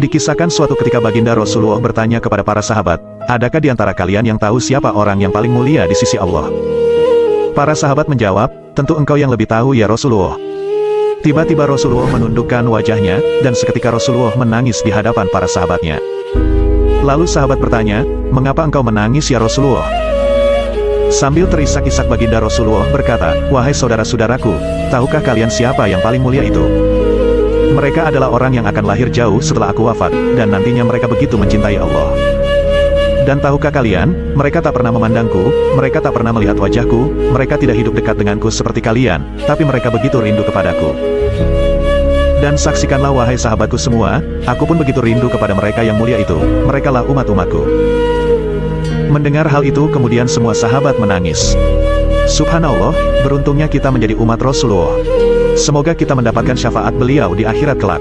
Dikisahkan suatu ketika baginda Rasulullah bertanya kepada para sahabat, adakah di antara kalian yang tahu siapa orang yang paling mulia di sisi Allah? Para sahabat menjawab, tentu engkau yang lebih tahu ya Rasulullah. Tiba-tiba Rasulullah menundukkan wajahnya, dan seketika Rasulullah menangis di hadapan para sahabatnya. Lalu sahabat bertanya, mengapa engkau menangis ya Rasulullah? Sambil terisak-isak baginda Rasulullah berkata, Wahai saudara-saudaraku, tahukah kalian siapa yang paling mulia itu? Mereka adalah orang yang akan lahir jauh setelah aku wafat, dan nantinya mereka begitu mencintai Allah. Dan tahukah kalian, mereka tak pernah memandangku, mereka tak pernah melihat wajahku, mereka tidak hidup dekat denganku seperti kalian, tapi mereka begitu rindu kepadaku. Dan saksikanlah wahai sahabatku semua, aku pun begitu rindu kepada mereka yang mulia itu, merekalah umat-umatku. Mendengar hal itu kemudian semua sahabat menangis. Subhanallah, beruntungnya kita menjadi umat Rasulullah. Semoga kita mendapatkan syafaat beliau di akhirat kelak.